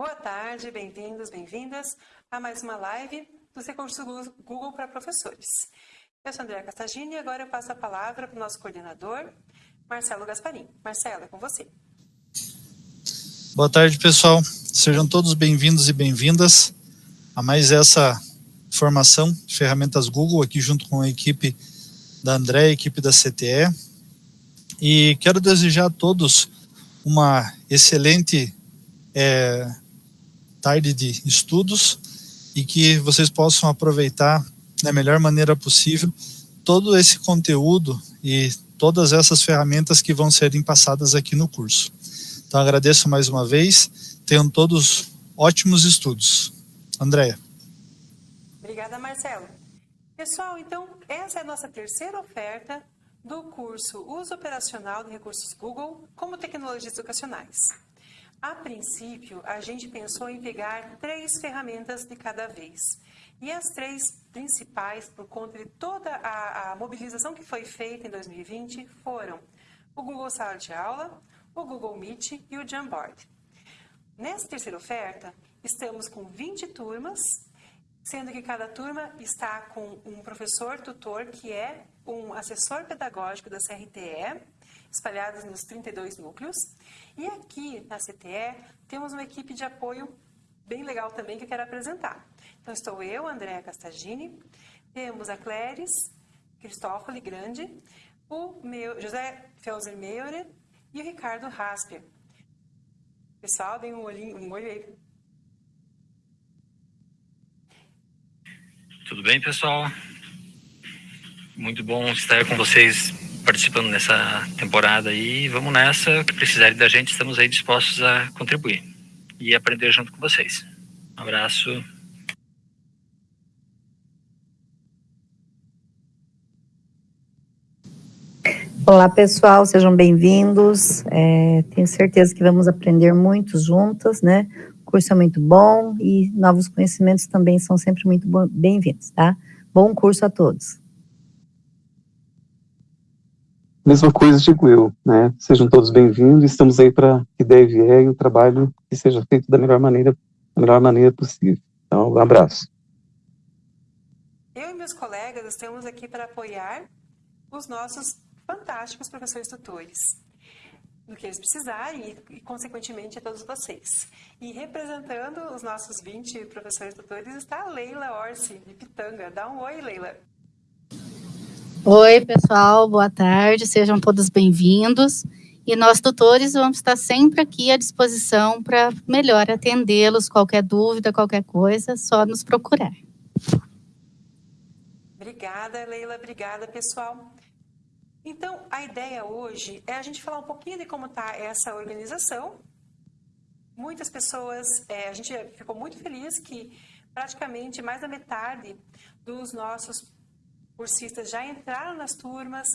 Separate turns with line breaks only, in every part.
Boa tarde, bem-vindos, bem-vindas a mais uma live dos recursos Google para professores. Eu sou Andréa Castagini e agora eu passo a palavra para o nosso coordenador, Marcelo Gasparim. Marcelo, é com você.
Boa tarde, pessoal. Sejam todos bem-vindos e bem-vindas a mais essa formação de ferramentas Google aqui junto com a equipe da André, a equipe da CTE. E quero desejar a todos uma excelente é, tarde de estudos e que vocês possam aproveitar da melhor maneira possível todo esse conteúdo e todas essas ferramentas que vão serem passadas aqui no curso. Então agradeço mais uma vez, tenham todos ótimos estudos. Andréia.
Obrigada, Marcelo. Pessoal, então essa é a nossa terceira oferta do curso Uso Operacional de Recursos Google como Tecnologias Educacionais. A princípio, a gente pensou em pegar três ferramentas de cada vez. E as três principais, por conta de toda a, a mobilização que foi feita em 2020, foram o Google Sala de Aula, o Google Meet e o Jamboard. Nessa terceira oferta, estamos com 20 turmas, sendo que cada turma está com um professor tutor que é um assessor pedagógico da CRTE, espalhados nos 32 núcleos. E aqui na CTE temos uma equipe de apoio bem legal também que eu quero apresentar. Então estou eu, Andréa Castagini, temos a Cléris Cristófoli Grande, o meu, José Felser Meurer e o Ricardo Rasper. Pessoal, deem um, olhinho, um olho aí.
Tudo bem, pessoal? Muito bom estar com vocês participando nessa temporada aí. Vamos nessa, o que precisarem da gente, estamos aí dispostos a contribuir e aprender junto com vocês. Um abraço.
Olá, pessoal, sejam bem-vindos. É, tenho certeza que vamos aprender muito juntos, né? O curso é muito bom e novos conhecimentos também são sempre muito bem-vindos, tá? Bom curso a todos.
Mesma coisa digo eu, né? Sejam todos bem-vindos, estamos aí para que deve vier e o trabalho que seja feito da melhor maneira, da melhor maneira possível. Então, um abraço.
Eu e meus colegas estamos aqui para apoiar os nossos fantásticos professores tutores no que eles precisarem e, consequentemente, a todos vocês. E representando os nossos 20 professores tutores está a Leila Orsi, de Pitanga. Dá um oi, Leila.
Oi, pessoal, boa tarde, sejam todos bem-vindos. E nós, tutores, vamos estar sempre aqui à disposição para melhor atendê-los. Qualquer dúvida, qualquer coisa, só nos procurar.
Obrigada, Leila, obrigada, pessoal. Então, a ideia hoje é a gente falar um pouquinho de como está essa organização. Muitas pessoas, é, a gente ficou muito feliz que praticamente mais da metade dos nossos cursistas já entraram nas turmas,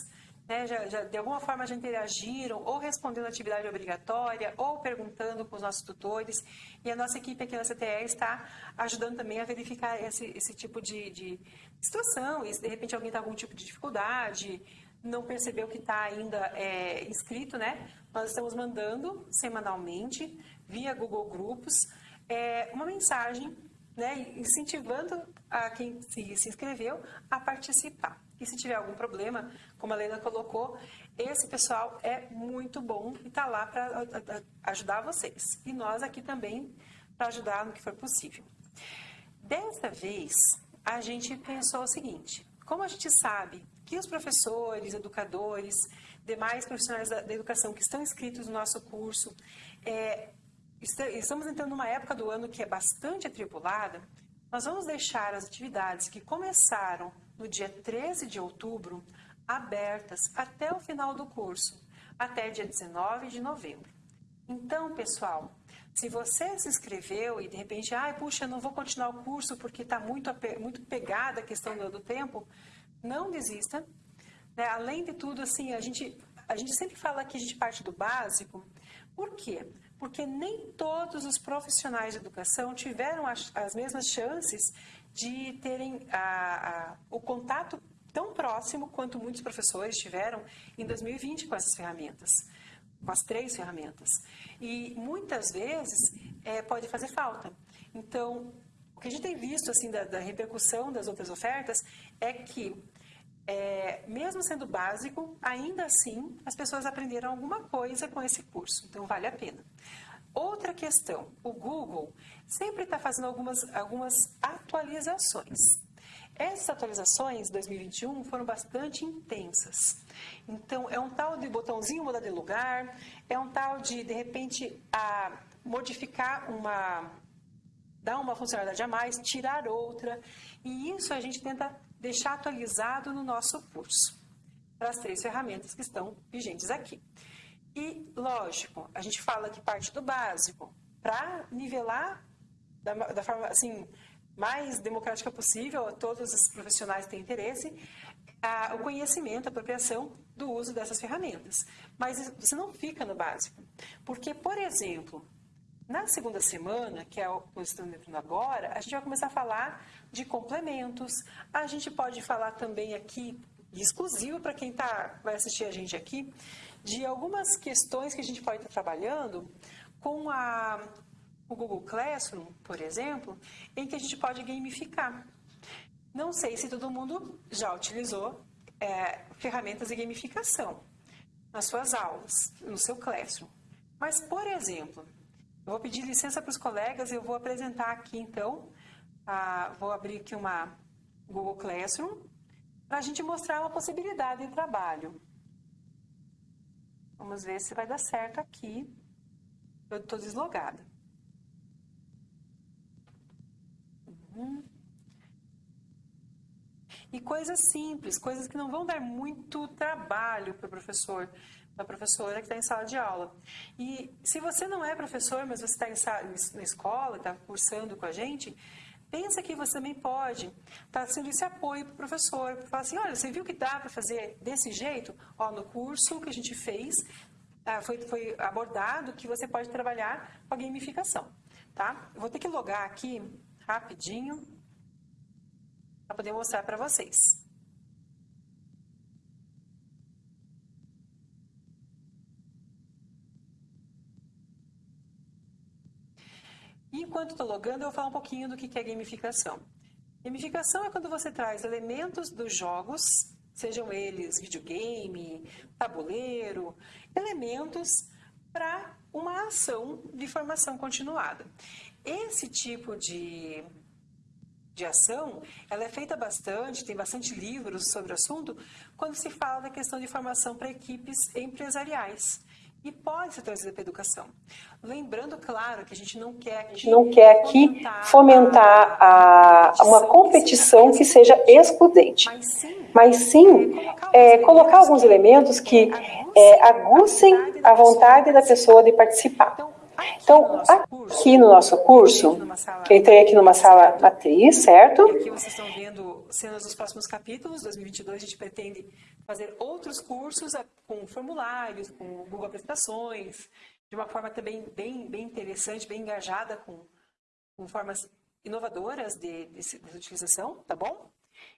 né, já, já, de alguma forma já interagiram, ou respondendo atividade obrigatória, ou perguntando com os nossos tutores. E a nossa equipe aqui na CTE está ajudando também a verificar esse, esse tipo de, de situação. E se de repente alguém está com algum tipo de dificuldade, não percebeu que está ainda é, inscrito, né? Nós estamos mandando semanalmente, via Google Grupos, é, uma mensagem né, incentivando a quem se, se inscreveu a participar. E se tiver algum problema, como a Lena colocou, esse pessoal é muito bom e está lá para ajudar vocês. E nós aqui também para ajudar no que for possível. Dessa vez, a gente pensou o seguinte, como a gente sabe que os professores, educadores, demais profissionais da, da educação que estão inscritos no nosso curso, é, estamos entrando numa época do ano que é bastante atribulada, nós vamos deixar as atividades que começaram no dia 13 de outubro abertas até o final do curso, até dia 19 de novembro. Então, pessoal, se você se inscreveu e de repente, ai, ah, puxa, não vou continuar o curso porque está muito, muito pegada a questão do, do tempo, não desista. Né? Além de tudo, assim, a gente, a gente sempre fala que a gente parte do básico. Por quê? Porque nem todos os profissionais de educação tiveram as, as mesmas chances de terem a, a, o contato tão próximo quanto muitos professores tiveram em 2020 com essas ferramentas, com as três ferramentas. E muitas vezes
é, pode fazer falta. Então, o que a gente tem visto assim da, da repercussão das outras ofertas é que é, mesmo sendo básico, ainda assim as pessoas aprenderam alguma coisa com esse curso, então vale a pena. Outra questão, o Google sempre está fazendo algumas, algumas atualizações. Essas atualizações 2021 foram bastante intensas. Então, é um tal de botãozinho mudar de lugar, é um tal de, de repente, a modificar uma, dar uma funcionalidade a mais, tirar outra. E isso a gente tenta deixar atualizado no nosso curso, para as três ferramentas que estão vigentes aqui. E, lógico, a gente fala que parte do básico, para nivelar da, da, forma assim, mais democrática possível, todos os profissionais têm interesse, a, o conhecimento, a apropriação do uso dessas ferramentas. Mas você não fica no básico. Porque, por exemplo, na segunda semana, que é o que estamos entrando agora, a gente vai começar a falar de complementos. A gente pode falar também aqui, exclusivo para quem tá, vai assistir a gente aqui, de algumas questões que a gente pode estar trabalhando com a, o Google Classroom, por exemplo, em que a gente pode gamificar. Não sei se todo mundo já utilizou é, ferramentas de gamificação nas suas aulas, no seu Classroom. Mas, por exemplo, eu vou pedir licença para os colegas, eu vou apresentar aqui então, a, vou abrir aqui uma Google Classroom, para a gente mostrar uma possibilidade de trabalho. Vamos ver se vai dar certo aqui. Eu estou deslogada. Uhum. E coisas simples, coisas que não vão dar muito trabalho para o professor da professora que está em sala de aula. E se você não é professor, mas você está na escola, está cursando com a gente, pensa que você também pode estar tá sendo esse apoio para o professor. Falar assim, olha, você viu que dá para fazer desse jeito? Ó, no curso que a gente fez, ah, foi, foi abordado que você pode trabalhar com a gamificação. Tá? Eu vou ter que logar aqui rapidinho para poder mostrar para vocês. Enquanto estou logando, eu vou falar um pouquinho do que é gamificação. Gamificação é quando você traz elementos dos jogos, sejam eles videogame, tabuleiro, elementos para uma ação de formação continuada. Esse tipo de, de ação, ela é feita bastante, tem bastante livros sobre o assunto, quando se fala da questão de formação para equipes empresariais e pode ser trazida para a educação. Lembrando, claro, que a gente não quer aqui,
gente não quer aqui fomentar, a, uma competição que seja excludente, mas sim, mas sim é, colocar alguns elementos que é, aguçem a vontade da pessoa de participar. Então, aqui no nosso curso, entrei aqui numa sala matriz, certo?
Aqui vocês estão vendo cenas dos próximos capítulos, 2022 a gente pretende fazer outros cursos com formulários, com Google Apresentações, de uma forma também bem, bem interessante, bem engajada, com, com formas inovadoras de, de, de utilização, tá bom?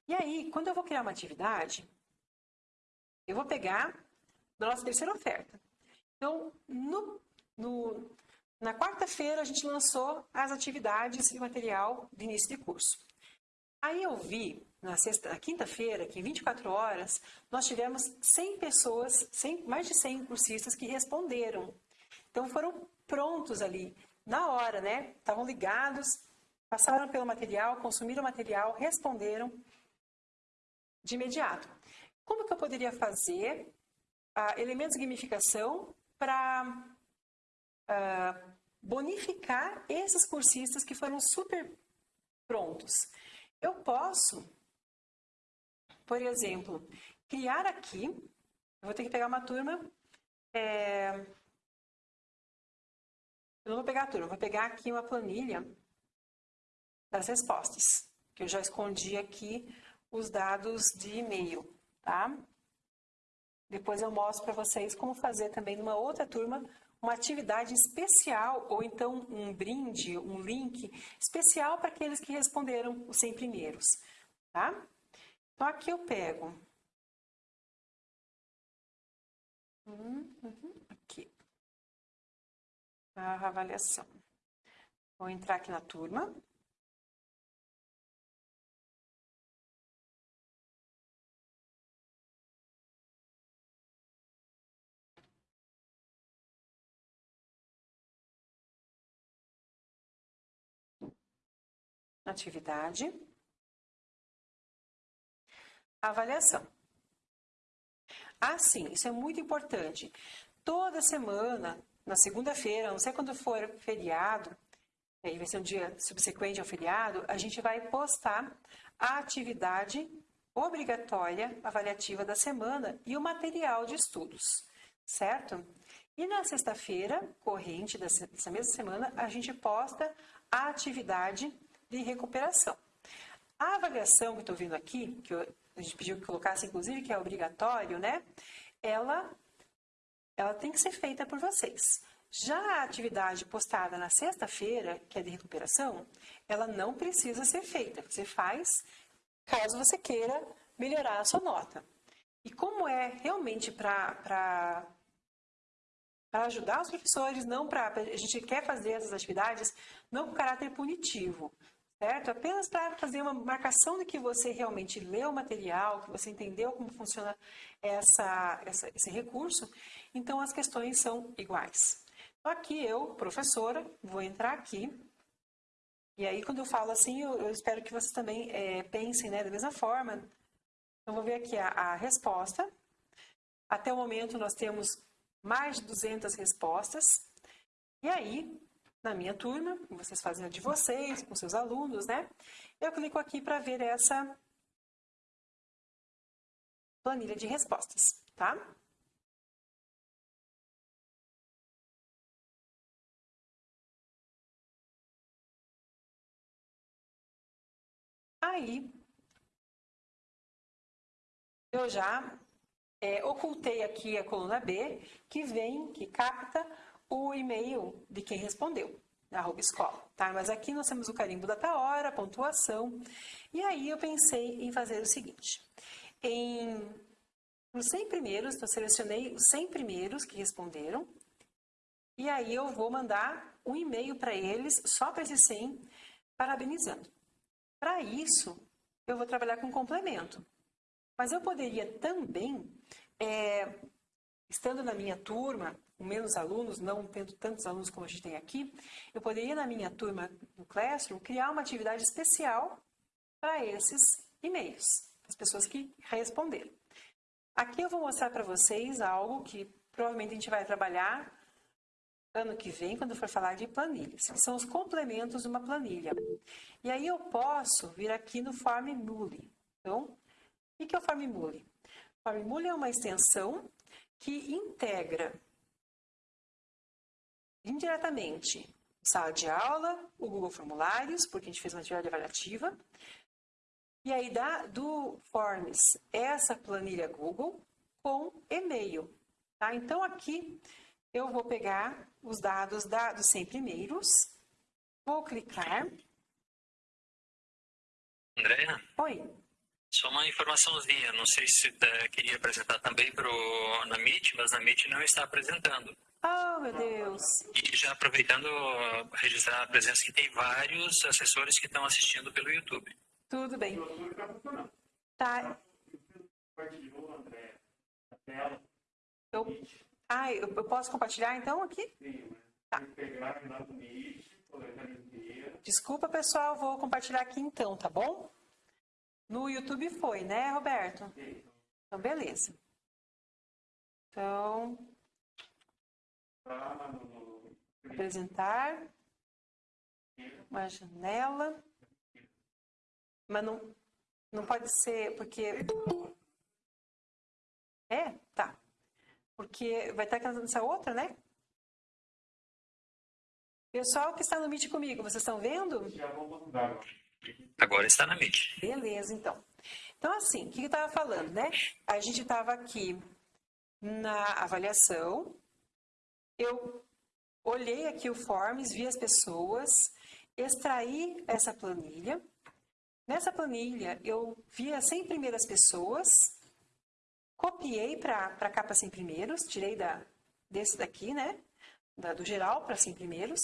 E aí, quando eu vou criar uma atividade, eu vou pegar da nossa terceira oferta. Então, no, no, na quarta-feira, a gente lançou as atividades e material de início de curso. Aí eu vi, na, na quinta-feira, que em 24 horas, nós tivemos 100 pessoas, 100, mais de 100 cursistas que responderam. Então foram prontos ali, na hora, né? Estavam ligados, passaram pelo material, consumiram o material, responderam de imediato. Como que eu poderia fazer uh, elementos de gamificação para ah, bonificar esses cursistas que foram super prontos? Eu posso, por exemplo, criar aqui, eu vou ter que pegar uma turma, é, eu não vou pegar a turma, vou pegar aqui uma planilha das respostas, que eu já escondi aqui os dados de e-mail, tá? Depois eu mostro para vocês como fazer também numa outra turma uma atividade especial ou então um brinde, um link especial para aqueles que responderam os 100 primeiros, tá? Então aqui eu pego uhum, aqui a avaliação. Vou entrar aqui na turma. Atividade. Avaliação. Ah, sim, isso é muito importante. Toda semana, na segunda-feira, não sei quando for feriado, aí vai ser um dia subsequente ao feriado, a gente vai postar a atividade obrigatória avaliativa da semana e o material de estudos, certo? E na sexta-feira, corrente dessa mesma semana, a gente posta a atividade de recuperação. A avaliação que estou vendo aqui, que eu, a gente pediu que colocasse, inclusive, que é obrigatório, né? Ela, ela tem que ser feita por vocês. Já a atividade postada na sexta-feira, que é de recuperação, ela não precisa ser feita. Você faz caso você queira melhorar a sua nota. E como é realmente para ajudar os professores, não para. A gente quer fazer essas atividades não com caráter punitivo, certo? Apenas para fazer uma marcação de que você realmente leu o material, que você entendeu como funciona essa, essa, esse recurso, então as questões são iguais. Então, aqui eu, professora, vou entrar aqui, e aí quando eu falo assim, eu, eu espero que vocês também é, pensem né, da mesma forma. Então, vou ver aqui a, a resposta. Até o momento nós temos mais de 200 respostas. E aí, na minha turma, vocês fazem a de vocês, com seus alunos, né? Eu clico aqui para ver essa planilha de respostas, tá? Aí, eu já é, ocultei aqui a coluna B, que vem, que capta o e-mail de quem respondeu, arroba escola, tá? Mas aqui nós temos o carimbo da hora, a pontuação, e aí eu pensei em fazer o seguinte, em os 100 primeiros, eu selecionei os 100 primeiros que responderam, e aí eu vou mandar um e-mail para eles, só para esses 100, parabenizando. Para isso, eu vou trabalhar com complemento. Mas eu poderia também, é, estando na minha turma, com menos alunos, não tendo tantos alunos como a gente tem aqui, eu poderia, na minha turma no Classroom, criar uma atividade especial para esses e-mails, as pessoas que responderam. Aqui eu vou mostrar para vocês algo que provavelmente a gente vai trabalhar ano que vem, quando for falar de planilhas, que são os complementos de uma planilha. E aí eu posso vir aqui no Formule. Então, o que é o Formule? Formule é uma extensão que integra indiretamente sala de aula, o Google Formulários, porque a gente fez uma atividade avaliativa, e aí dá do Forms essa planilha Google com e-mail. Tá? Então aqui eu vou pegar os dados da, dos 100 primeiros, vou clicar.
Andréa?
Oi.
Só uma informaçãozinha, não sei se uh, queria apresentar também pro, na Meet, mas na Meet não está apresentando.
Oh, meu Deus.
E já aproveitando, registrar a presença que tem vários assessores que estão assistindo pelo YouTube.
Tudo bem. Tá. Eu, ah, eu, posso compartilhar então aqui? Tá. Desculpa, pessoal, vou compartilhar aqui então, tá bom? No YouTube foi, né, Roberto? Então, beleza. Então, apresentar uma janela, mas não, não pode ser, porque... É? Tá. Porque vai estar nessa outra, né? Pessoal que está no Meet comigo, vocês estão vendo?
Agora está na Meet.
Beleza, então. Então, assim, o que eu estava falando, né? A gente estava aqui na avaliação, eu olhei aqui o Forms, vi as pessoas, extraí essa planilha. Nessa planilha, eu vi as 100 primeiras pessoas, copiei para a capa 100 primeiros, tirei da, desse daqui, né? Da, do geral para 100 primeiros,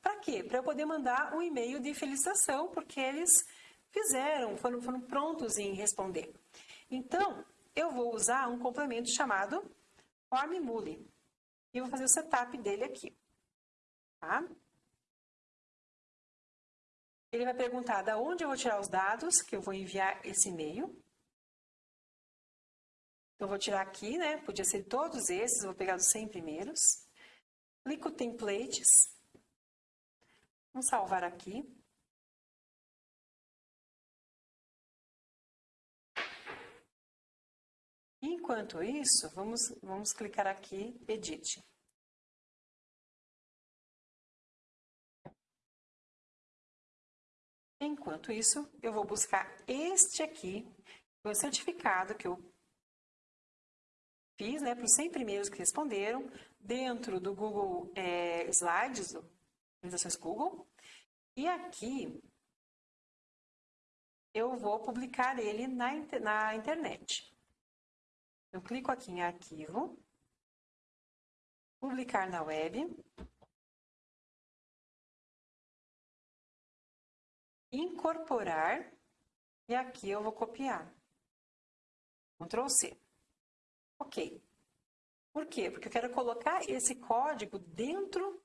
Para quê? Para eu poder mandar um e-mail de felicitação, porque eles fizeram, foram, foram prontos em responder. Então, eu vou usar um complemento chamado Formule. E vou fazer o setup dele aqui. Tá? Ele vai perguntar da onde eu vou tirar os dados, que eu vou enviar esse e-mail. Eu vou tirar aqui, né? Podia ser todos esses, vou pegar os 100 primeiros. Clico Templates. Vamos salvar aqui. Enquanto isso, vamos, vamos clicar aqui, Edit. Enquanto isso, eu vou buscar este aqui, o certificado que eu fiz, né, para os 100 primeiros que responderam, dentro do Google é, Slides, organizações Google. E aqui, eu vou publicar ele na, na internet. Eu clico aqui em arquivo, publicar na web, incorporar e aqui eu vou copiar. Ctrl C. Ok. Por quê? Porque eu quero colocar esse código dentro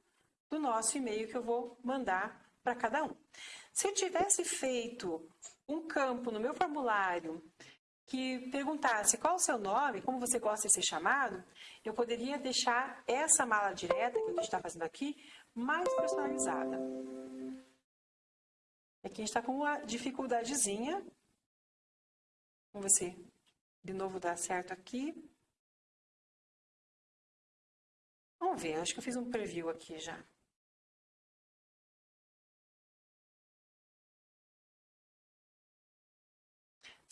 do nosso e-mail que eu vou mandar para cada um. Se eu tivesse feito um campo no meu formulário que perguntasse qual o seu nome, como você gosta de ser chamado, eu poderia deixar essa mala direta que a gente está fazendo aqui mais personalizada. Aqui a gente está com uma dificuldadezinha. Vamos ver se de novo dá certo aqui. Vamos ver, acho que eu fiz um preview aqui já.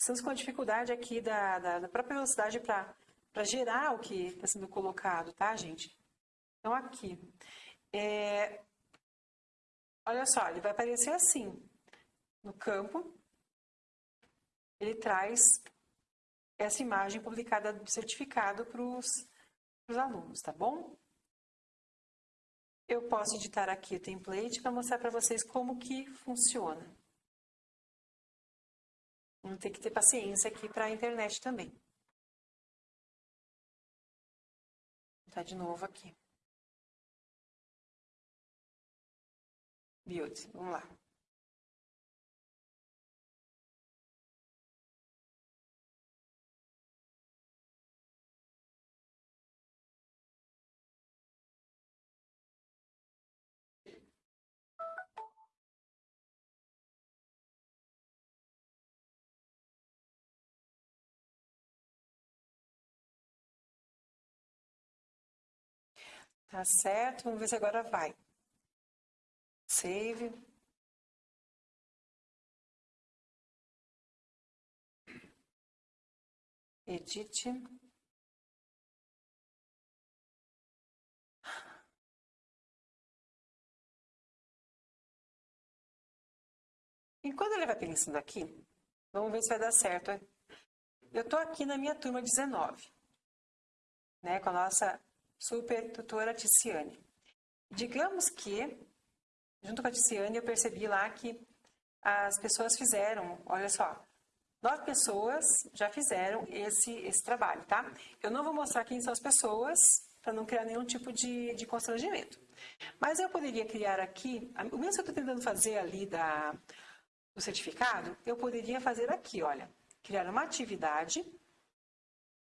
Estamos com a dificuldade aqui da, da, da própria velocidade para gerar o que está sendo colocado, tá, gente? Então, aqui. É, olha só, ele vai aparecer assim. No campo, ele traz essa imagem publicada do certificado para os alunos, tá bom? Eu posso editar aqui o template para mostrar para vocês como que funciona. Vamos ter que ter paciência aqui para a internet também. Tá de novo aqui. Build, vamos lá. Tá certo? Vamos ver se agora vai. Save. Edit. Enquanto ele vai pensando aqui, vamos ver se vai dar certo. Eu estou aqui na minha turma 19, né, com a nossa super tutora Ticiane. Digamos que, junto com a Ticiane, eu percebi lá que as pessoas fizeram, olha só, nove pessoas já fizeram esse, esse trabalho, tá? Eu não vou mostrar quem são as pessoas, para não criar nenhum tipo de, de constrangimento. Mas eu poderia criar aqui, o mesmo que eu estou tentando fazer ali da, do certificado, eu poderia fazer aqui, olha, criar uma atividade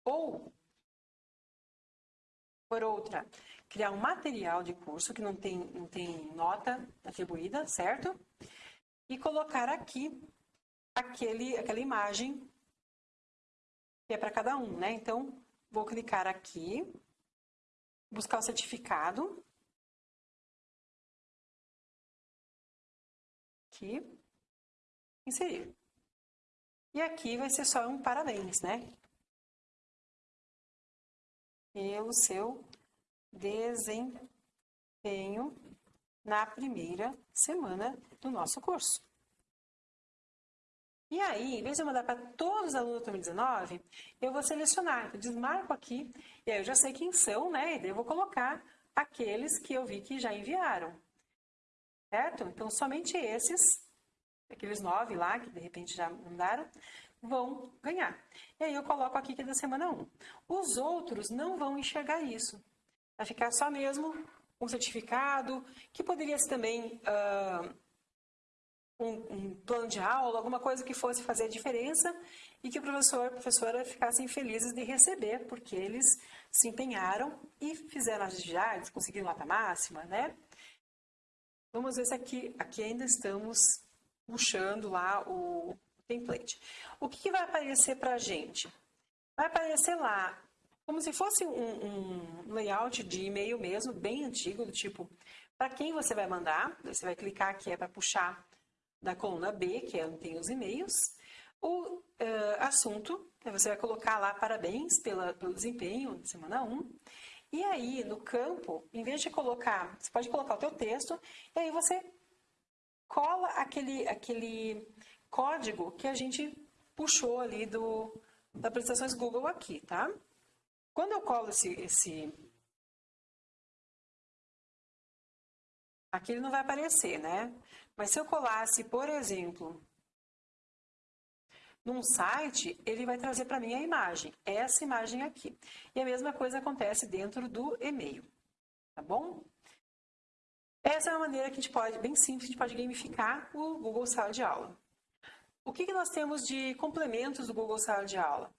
ou por outra, criar um material de curso que não tem, não tem nota atribuída, certo? E colocar aqui aquele, aquela imagem que é para cada um, né? Então, vou clicar aqui, buscar o certificado. Aqui, inserir. E aqui vai ser só um parabéns, né? Pelo seu desempenho na primeira semana do nosso curso. E aí, em vez de eu mandar para todos os alunos do 2019, eu vou selecionar, eu desmarco aqui, e aí eu já sei quem são, né? E daí eu vou colocar aqueles que eu vi que já enviaram. certo? Então, somente esses, aqueles nove lá, que de repente já mandaram, vão ganhar. E aí eu coloco aqui que é da semana 1. Os outros não vão enxergar isso. Vai ficar só mesmo um certificado, que poderia ser também uh, um, um, plano de aula, alguma coisa que fosse fazer a diferença e que o professor, a professora ficassem felizes de receber, porque eles se empenharam e fizeram as atividades, conseguiram nota máxima, né? Vamos ver se aqui, aqui ainda estamos puxando lá o template. O que, que vai aparecer para a gente? Vai aparecer lá como se fosse um, um layout de e-mail mesmo, bem antigo, do tipo, para quem você vai mandar, você vai clicar aqui é para puxar da coluna B, que é onde tem os e-mails, o uh, assunto, né, você vai colocar lá parabéns pela, pelo desempenho de semana 1, e aí no campo, em vez de colocar, você pode colocar o teu texto, e aí você cola aquele, aquele código que a gente puxou ali do, das apresentações Google aqui, tá? Quando eu colo esse, esse... Aqui ele não vai aparecer, né? Mas se eu colasse, por exemplo, num site, ele vai trazer para mim a imagem, essa imagem aqui. E a mesma coisa acontece dentro do e-mail, tá bom? Essa é uma maneira que a gente pode, bem simples, a gente pode gamificar o Google Sala de Aula. O que, que nós temos de complementos do Google Sala de Aula?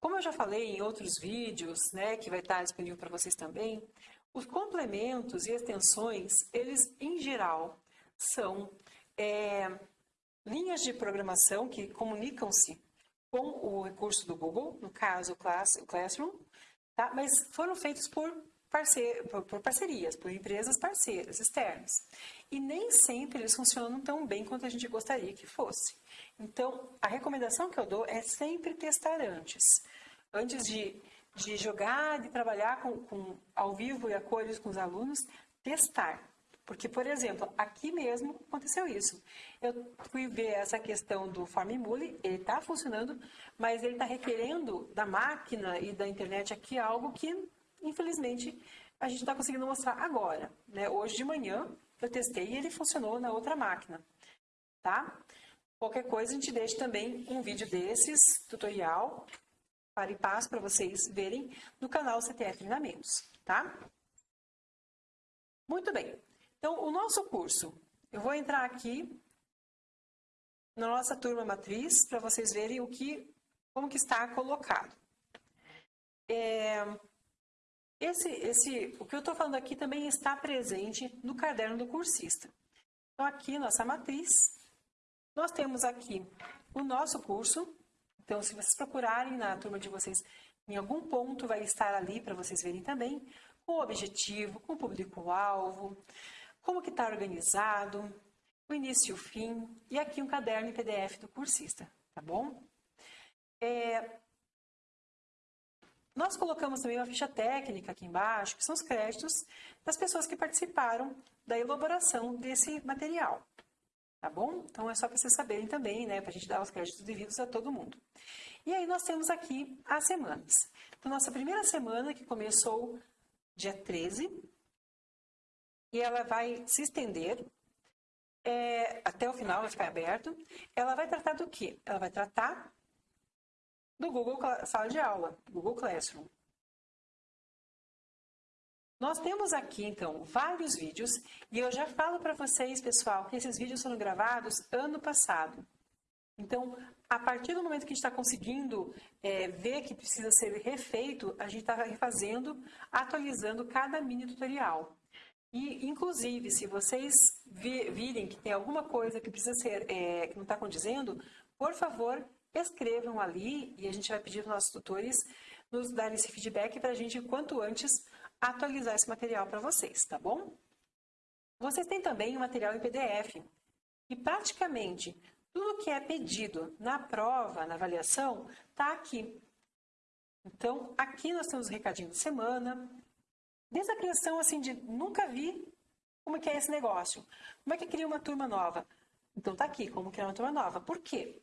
Como eu já falei em outros vídeos, né, que vai estar disponível para vocês também, os complementos e extensões, eles em geral são é, linhas de programação que comunicam-se com o recurso do Google, no caso o, Class, o Classroom, tá? mas foram feitos por, parce por, parcerias, por empresas parceiras externas. E nem sempre eles funcionam tão bem quanto a gente gostaria que fosse. Então, a recomendação que eu dou é sempre testar antes. Antes de, de jogar, de trabalhar com, com, ao vivo e a cores com os alunos, testar. Porque, por exemplo, aqui mesmo aconteceu isso. Eu fui ver essa questão do Formimule, ele está funcionando, mas ele está requerendo da máquina e da internet aqui algo que, infelizmente, a gente não está conseguindo mostrar agora. Né? Hoje de manhã eu testei e ele funcionou na outra máquina. Tá? Qualquer coisa, a gente deixa também um vídeo desses, tutorial, para e passo, para vocês verem no canal CTF Treinamentos, tá? Muito bem. Então, o nosso curso, eu vou entrar aqui na nossa turma matriz para vocês verem o que, como que está colocado. É, esse, esse, o que eu estou falando aqui também está presente no caderno do cursista. Então, aqui, nossa matriz, nós temos aqui o nosso curso. Então, se vocês procurarem na turma de vocês, em algum ponto vai estar ali para vocês verem também com o objetivo, com o público-alvo, como que está organizado, o início e o fim, e aqui um caderno em PDF do cursista, tá bom? É, nós colocamos também uma ficha técnica aqui embaixo, que são os créditos das pessoas que participaram da elaboração desse material. Tá bom? Então é só para vocês saberem também, né? Para a gente dar os créditos devidos a todo mundo. E aí nós temos aqui as semanas. Então, nossa primeira semana, que começou dia 13, e ela vai se estender é, até o final, vai ficar aberto. Ela vai tratar do quê? Ela vai tratar do Google Sala de Aula, Google Classroom. Nós temos aqui, então, vários vídeos e eu já falo para vocês, pessoal, que esses vídeos foram gravados ano passado. Então, a partir do momento que a gente está conseguindo é, ver que precisa ser refeito, a gente está refazendo, atualizando cada mini tutorial. E, inclusive, se vocês virem que tem alguma coisa que precisa ser, é, que não está condizendo, por favor, escrevam ali e a gente vai pedir para os nossos tutores nos darem esse feedback para a gente, quanto antes, atualizar esse material para vocês, tá bom? Vocês têm também o material em PDF. E praticamente tudo que é pedido na prova, na avaliação, está aqui. Então, aqui nós temos o recadinho de semana. Desde a criação, assim, de nunca vi como que é esse negócio. Como é que cria uma turma nova? Então, está aqui, como criar uma turma nova. Por quê?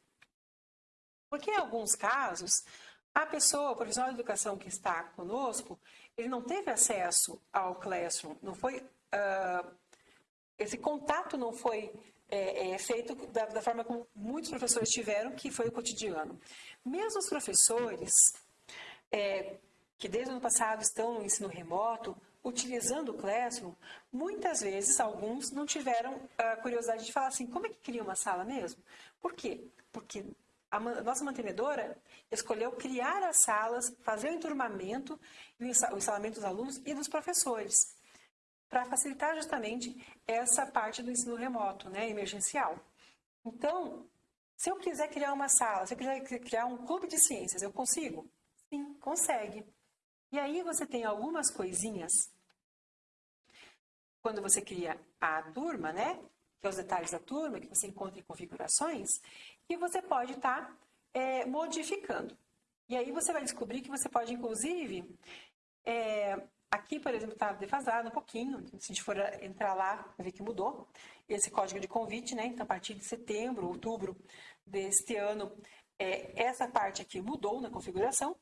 Porque em alguns casos, a pessoa, o profissional de educação que está conosco, ele não teve acesso ao Classroom, não foi uh, esse contato não foi é, é, feito da, da, forma como muitos professores tiveram, que foi o cotidiano. Mesmo os professores é, que desde o ano passado estão no ensino remoto, utilizando o Classroom, muitas vezes alguns não tiveram a curiosidade de falar assim, como é que cria uma sala mesmo? Por quê? Porque a nossa mantenedora escolheu criar as salas, fazer o enturmamento o instalamento dos alunos e dos professores, para facilitar justamente essa parte do ensino remoto, né, emergencial. Então, se eu quiser criar uma sala, se eu quiser criar um clube de ciências, eu consigo? Sim, consegue. E aí você tem algumas coisinhas. Quando você cria a turma, né? Que é os detalhes da turma, que você encontra em configurações, que você pode estar tá, é, modificando. E aí você vai descobrir que você pode, inclusive, é, aqui, por exemplo, está defasado um pouquinho. Se a gente for entrar lá, ver que mudou. Esse código de convite, né? Então, a partir de setembro, outubro deste ano, é, essa parte aqui mudou na configuração,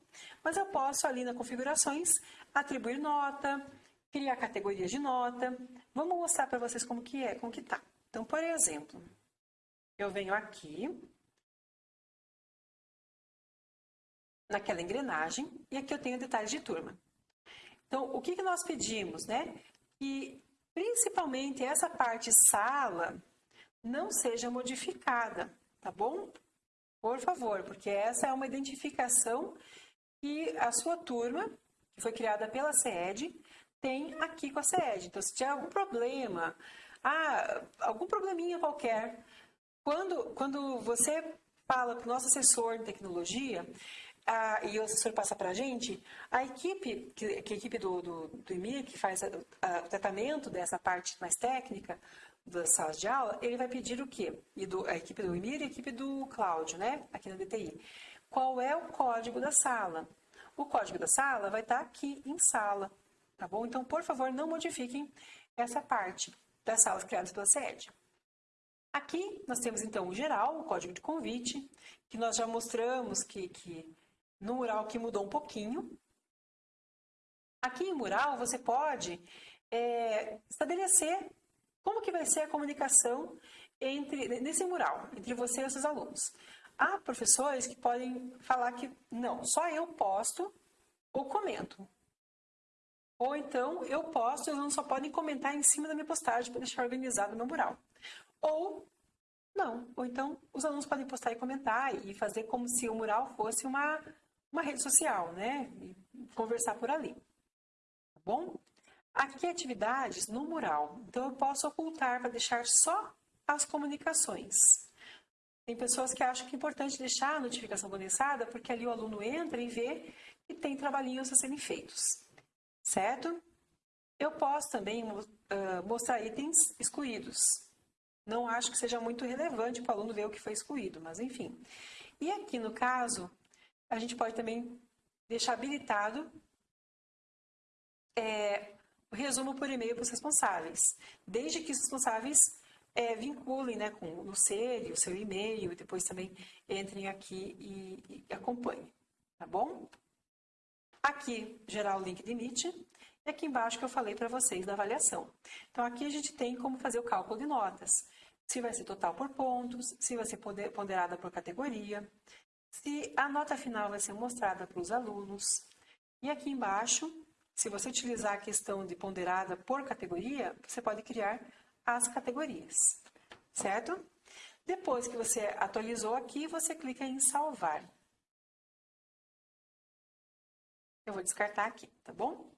mas eu posso ali na configurações atribuir nota, criar categorias de nota. Vamos mostrar para vocês como que é, como que tá. Então, por exemplo, eu venho aqui naquela engrenagem e aqui eu tenho detalhes de turma. Então, o que, que nós pedimos, né? Que principalmente essa parte sala não seja modificada, tá bom? Por favor, porque essa é uma identificação que a sua turma, que foi criada pela SED, tem aqui com a SED. Então, se tiver algum problema, ah, algum probleminha qualquer, quando, quando você fala para o nosso assessor de tecnologia, ah, e o assessor passa para a gente, a equipe, que, que a equipe do, do, do IMIR, que faz a, a, o tratamento dessa parte mais técnica, das salas de aula, ele vai pedir o quê? E do, a equipe do Emir e a equipe do Cláudio, né? Aqui na DTI. Qual é o código da sala? O código da sala vai estar aqui em sala, tá bom? Então, por favor, não modifiquem essa parte das salas criadas pela sede. Aqui nós temos então o geral, o código de convite, que nós já mostramos que, que no mural que mudou um pouquinho. Aqui em mural você pode é, estabelecer como que vai ser a comunicação entre nesse mural, entre você e os seus alunos? Há professores que podem falar que não, só eu posto ou comento. Ou então eu posto e os alunos só podem comentar em cima da minha postagem para deixar organizado o meu mural. Ou não, ou então os alunos podem postar e comentar e fazer como se o mural fosse uma, uma rede social, né? E conversar por ali. Tá bom? Aqui atividades no mural, então eu posso ocultar para deixar só as comunicações. Tem pessoas que acham que é importante deixar a notificação condensada porque ali o aluno entra e vê que tem trabalhinhos a serem feitos, certo? Eu posso também uh, mostrar itens excluídos. Não acho que seja muito relevante para o aluno ver o que foi excluído, mas enfim. E aqui no caso, a gente pode também deixar habilitado é, resumo por e-mail para os responsáveis, desde que os responsáveis é, vinculem né, com o SERI, o seu e-mail, e depois também entrem aqui e, e acompanhem, tá bom? Aqui, gerar o link de Meet, e aqui embaixo que eu falei para vocês da avaliação. Então, aqui a gente tem como fazer o cálculo de notas. Se vai ser total por pontos, se vai ser ponderada por categoria, se a nota final vai ser mostrada para os alunos. E aqui embaixo, se você utilizar a questão de ponderada por categoria, você pode criar as categorias, certo? Depois que você atualizou aqui, você clica em salvar. Eu vou descartar aqui, tá bom?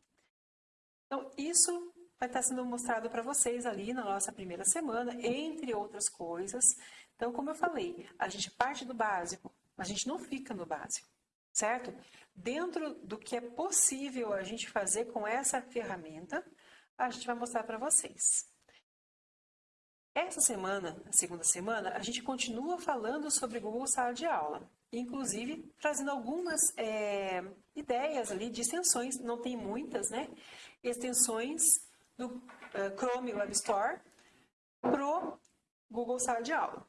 Então, isso vai estar sendo mostrado para vocês ali na nossa primeira semana, entre outras coisas. Então, como eu falei, a gente parte do básico, a gente não fica no básico certo? Dentro do que é possível a gente fazer com essa ferramenta, a gente vai mostrar para vocês. Essa semana, a segunda semana, a gente continua falando sobre Google Sala de Aula, inclusive trazendo algumas é, ideias ali de extensões, não tem muitas, né? Extensões do uh, Chrome Web Store pro Google Sala de Aula.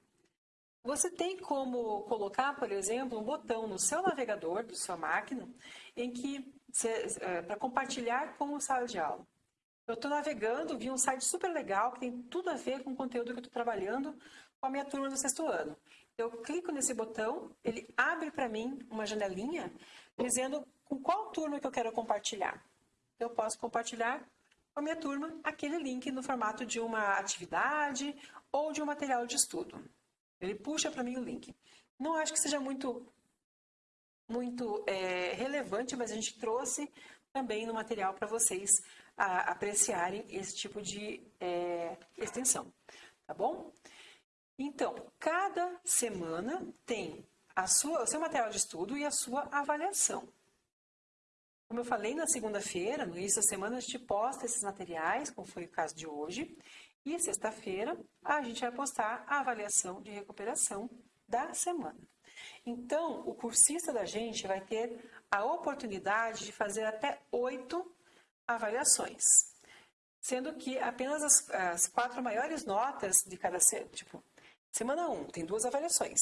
Você tem como colocar, por exemplo, um botão no seu navegador, do sua máquina, em que é, para compartilhar com o sala de aula. Eu estou navegando, vi um site super legal que tem tudo a ver com o conteúdo que eu estou trabalhando com a minha turma do sexto ano. Eu clico nesse botão, ele abre para mim uma janelinha dizendo com qual turma que eu quero compartilhar. Eu posso compartilhar com a minha turma aquele link no formato de uma atividade ou de um material de estudo. Ele puxa para mim o link. Não acho que seja muito muito é, relevante, mas a gente trouxe também no material para vocês a apreciarem esse tipo de é, extensão, tá bom? Então, cada semana tem a sua, o seu material de estudo e a sua avaliação. Como eu falei na segunda-feira, no início da semana, a gente posta esses materiais, como foi o caso de hoje. E sexta-feira, a gente vai postar a avaliação de recuperação da semana. Então, o cursista da gente vai ter a oportunidade de fazer até oito avaliações, sendo que apenas as, as quatro maiores notas de cada tipo semana 1 um, tem duas avaliações.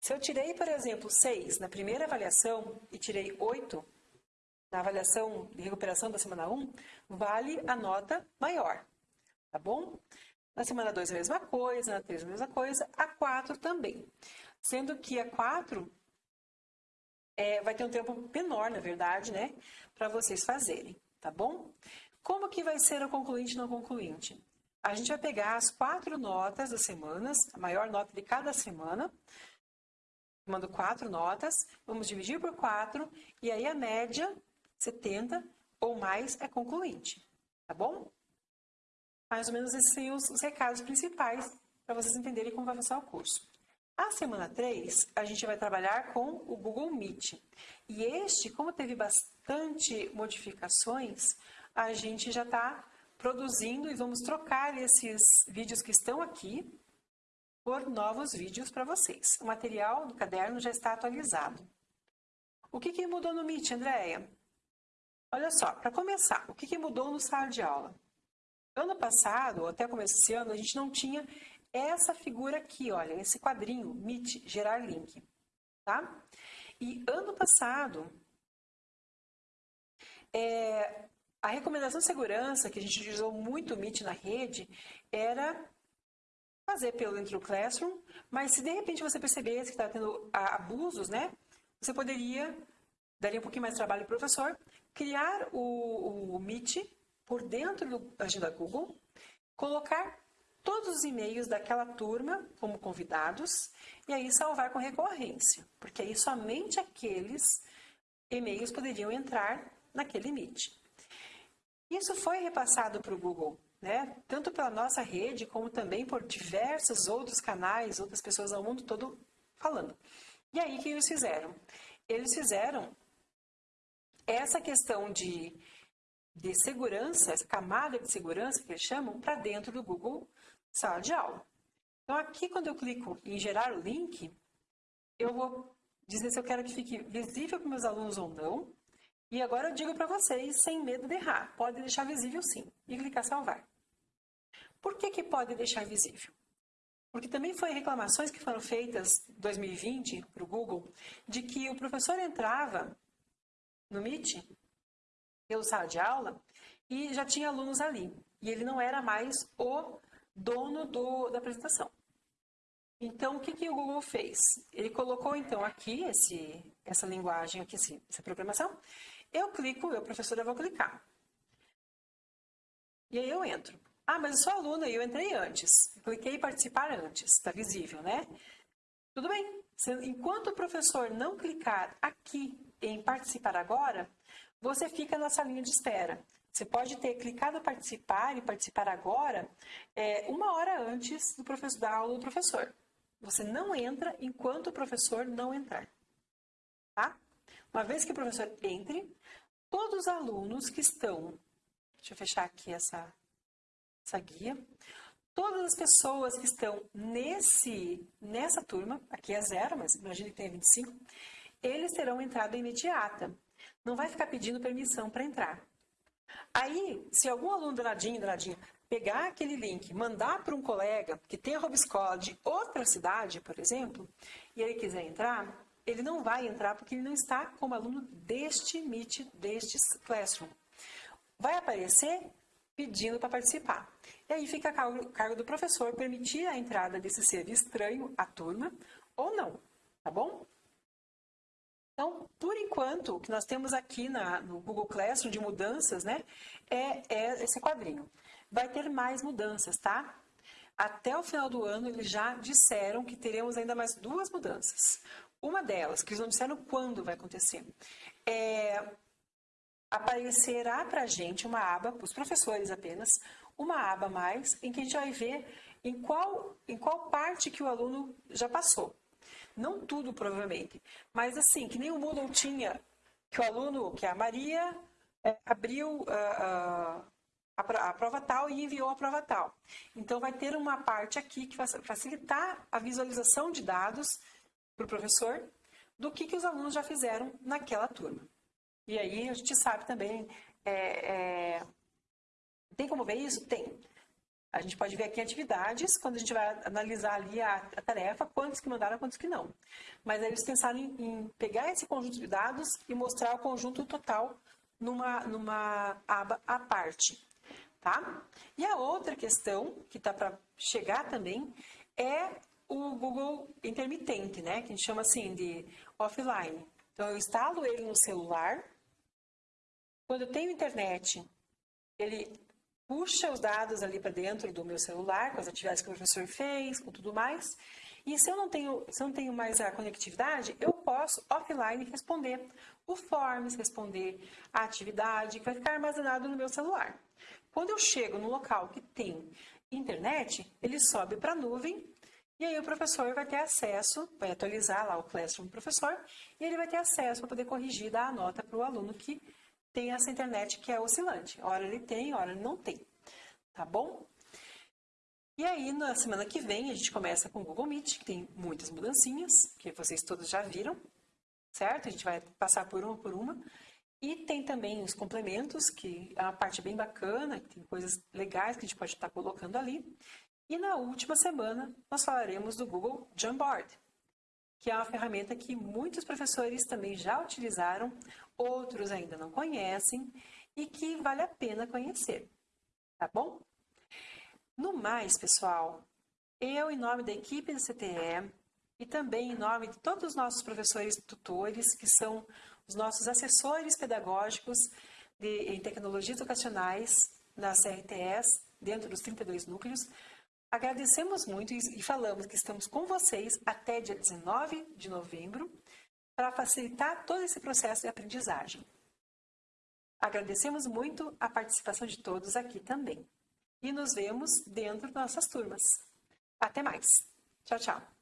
Se eu tirei, por exemplo, seis na primeira avaliação e tirei oito na avaliação de recuperação da semana 1, um, vale a nota maior, tá bom? Na semana 2 a mesma coisa, na 3 a mesma coisa, a 4 também. Sendo que a 4 é, vai ter um tempo menor, na verdade, né? Para vocês fazerem tá bom? Como que vai ser o concluinte e não concluinte? A gente vai pegar as quatro notas das semanas, a maior nota de cada semana, mando quatro notas, vamos dividir por quatro, e aí a média, 70 ou mais, é concluinte, tá bom? Mais ou menos esses são os, os recados principais para vocês entenderem como vai funcionar o curso. A semana 3, a gente vai trabalhar com o Google Meet. E este, como teve bastante modificações, a gente já está produzindo e vamos trocar esses vídeos que estão aqui por novos vídeos para vocês. O material do caderno já está atualizado. O que, que mudou no Meet, Andréia? Olha só, para começar, o que, que mudou no sala de aula? Ano passado, ou até começo desse ano, a gente não tinha essa figura aqui, olha, esse quadrinho, Meet, gerar link, tá? E ano passado, é, a recomendação de segurança, que a gente utilizou muito o na rede, era fazer pelo dentro do Classroom, mas se de repente você percebesse que está tendo abusos, né, você poderia, daria um pouquinho mais de trabalho para o professor, criar o, o Meet por dentro da agenda Google, colocar todos os e-mails daquela turma como convidados e aí salvar com recorrência, porque aí somente aqueles e-mails poderiam entrar naquele Meet. Isso foi repassado para o Google, né? tanto pela nossa rede, como também por diversos outros canais, outras pessoas ao mundo todo falando. E aí, o que eles fizeram? Eles fizeram essa questão de de segurança, essa camada de segurança que eles chamam, para dentro do Google Sala de Aula. Então, aqui, quando eu clico em gerar o link, eu vou dizer se eu quero que fique visível para meus alunos ou não. E agora eu digo para vocês, sem medo de errar, pode deixar visível sim, e clicar salvar. Por que, que pode deixar visível? Porque também foi reclamações que foram feitas em 2020 para o Google, de que o professor entrava no Meet pelo sala de aula e já tinha alunos ali. E ele não era mais o dono do, da apresentação. Então, o que, que o Google fez? Ele colocou, então, aqui esse, essa linguagem, aqui, essa programação. Eu clico, eu, professora, vou clicar. E aí eu entro. Ah, mas eu sou aluna e eu entrei antes. Cliquei em participar antes, está visível, né? Tudo bem. Enquanto o professor não clicar aqui em participar agora, você fica na salinha de espera. Você pode ter clicado participar e participar agora é, uma hora antes do professor, da aula do professor. Você não entra enquanto o professor não entrar. Tá? Uma vez que o professor entre, todos os alunos que estão. Deixa eu fechar aqui essa, essa guia. Todas as pessoas que estão nesse, nessa turma, aqui é zero, mas imagine que tenha 25, eles terão entrada imediata. Não vai ficar pedindo permissão para entrar. Aí, se algum aluno danadinho, danadinho, pegar aquele link, mandar para um colega que tem a Robescola de outra cidade, por exemplo, e ele quiser entrar, ele não vai entrar porque ele não está como aluno deste Meet, deste Classroom. Vai aparecer pedindo para participar. E aí fica a cargo do professor permitir a entrada desse ser estranho à turma ou não, tá bom? Então, por enquanto, o que nós temos aqui na, no Google Classroom de mudanças, né, é, é esse quadrinho. Vai ter mais mudanças, tá? Até o final do ano, eles já disseram que teremos ainda mais duas mudanças. Uma delas, que eles não disseram quando vai acontecer, é aparecerá para a gente uma aba, para os professores apenas, uma aba mais, em que a gente vai ver em qual, em qual parte que o aluno já passou. Não tudo, provavelmente, mas assim, que nem o Moodle tinha, que o aluno, que a Maria é, abriu uh, uh, a, a prova tal e enviou a prova tal. Então, vai ter uma parte aqui que vai facilitar a visualização de dados para o professor do que, que os alunos já fizeram naquela turma. E aí a gente sabe também, é, é, tem como ver isso? Tem. A gente pode ver aqui atividades, quando a gente vai analisar ali a, a tarefa, quantos que mandaram, quantos que não. Mas aí eles pensaram em, em, pegar esse conjunto de dados e mostrar o conjunto total numa, numa aba à parte. Tá? E a outra questão, que está para chegar também, é o Google intermitente, né? que a gente chama assim de offline. Então, eu instalo ele no celular, quando eu tenho internet, ele puxa os dados ali para dentro do meu celular, com as atividades que o professor fez, com tudo mais. E se eu não tenho, se eu não tenho mais a conectividade, eu posso offline responder o Forms, responder a atividade que vai ficar armazenado no meu celular. Quando eu chego no local que tem internet, ele sobe para a nuvem e aí o professor vai ter acesso, vai atualizar lá o Classroom do professor e ele vai ter acesso para poder corrigir, dar a nota para o aluno que tem essa internet que é oscilante. Hora ele tem, hora ele não tem. Tá bom? E aí, na semana que vem, a gente começa com o Google Meet, que tem muitas mudancinhas, que vocês todos já viram, certo? A gente vai passar por uma por uma. E tem também os complementos, que é uma parte bem bacana, que tem coisas legais que a gente pode estar colocando ali. E na última semana, nós falaremos do Google Jamboard, que é uma ferramenta que muitos professores também já utilizaram, outros ainda não conhecem e que vale a pena conhecer, tá bom? No mais, pessoal, eu, em nome da equipe do CTE e também em nome de todos os nossos professores tutores, que são os nossos assessores pedagógicos de, em tecnologias educacionais das CRTS, dentro dos 32 núcleos, Agradecemos muito e falamos que estamos com vocês até dia 19 de novembro para facilitar todo esse processo de aprendizagem. Agradecemos muito a participação de todos aqui também. E nos vemos dentro das nossas turmas. Até mais. Tchau, tchau.